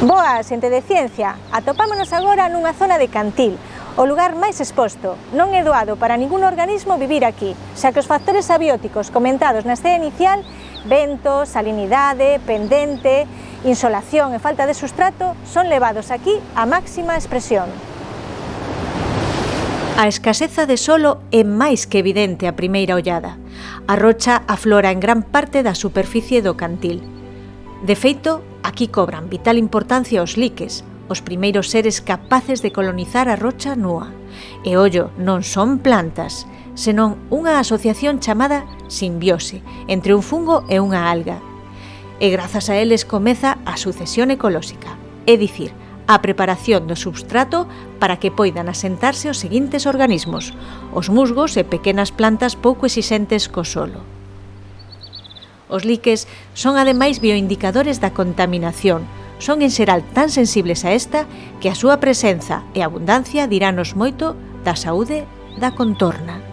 Boa, xente de ciencia! Atopámonos agora nunha zona de Cantil, o lugar máis exposto. Non é doado para ningún organismo vivir aquí, xa que os factores abióticos comentados na escena inicial, vento, salinidade, pendente, insolación e falta de sustrato, son levados aquí a máxima expresión. A escaseza de solo é máis que evidente a primeira ollada. A rocha aflora en gran parte da superficie do cantil. De feito, Aquí cobran vital importancia os liques, os primeiros seres capaces de colonizar a rocha nua. E ollo, non son plantas, senón unha asociación chamada simbiose entre un fungo e unha alga. E grazas a eles comeza a sucesión ecolóxica, é dicir, a preparación do substrato para que poidan asentarse os seguintes organismos, os musgos e pequenas plantas pouco exixentes co solo. Os liques son ademais bioindicadores da contaminación. Son en xeral tan sensibles a esta que a súa presenza e abundancia dirános moito da saúde da contorna.